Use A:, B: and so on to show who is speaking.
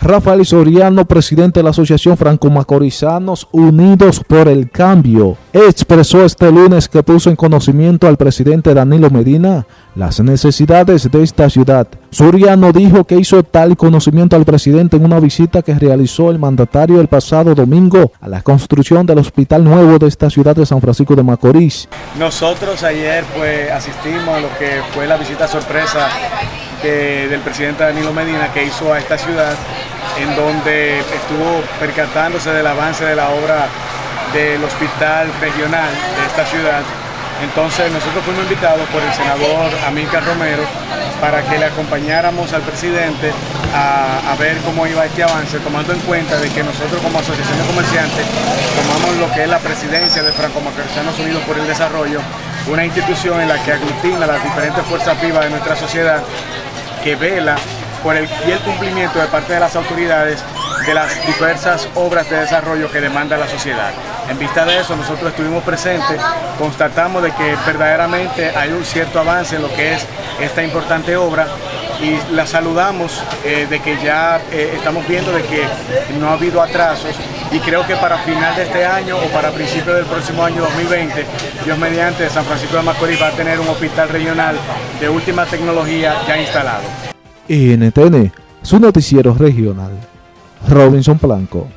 A: Rafael Soriano, presidente de la Asociación Franco-Macorizanos Unidos por el Cambio, expresó este lunes que puso en conocimiento al presidente Danilo Medina las necesidades de esta ciudad. Soriano dijo que hizo tal conocimiento al presidente en una visita que realizó el mandatario el pasado domingo a la construcción del hospital nuevo de esta ciudad de San Francisco de Macorís.
B: Nosotros ayer pues asistimos a lo que fue la visita sorpresa del presidente Danilo Medina que hizo a esta ciudad en donde estuvo percatándose del avance de la obra del hospital regional de esta ciudad. Entonces nosotros fuimos invitados por el senador Amílcar Romero para que le acompañáramos al presidente a, ver cómo iba este avance, tomando en cuenta de que nosotros como asociación de comerciantes tomamos lo que es la presidencia de Franco-Macorizanos Unidos por el Desarrollo, una institución en la que aglutina las diferentes fuerzas vivas de nuestra sociedad que vela por el fiel cumplimiento de parte de las autoridades de las diversas obras de desarrollo que demanda la sociedad. En vista de eso, nosotros estuvimos presentes, constatamos de que verdaderamente hay un cierto avance en lo que es esta importante obra y la saludamos eh, de que ya eh, estamos viendo de que no ha habido atrasos y creo que para final de este año o para principios del próximo año 2020, Dios mediante San Francisco de Macorís va a tener un hospital regional de última tecnología ya instalado.
A: NTN, su noticiero regional. Robinson Blanco.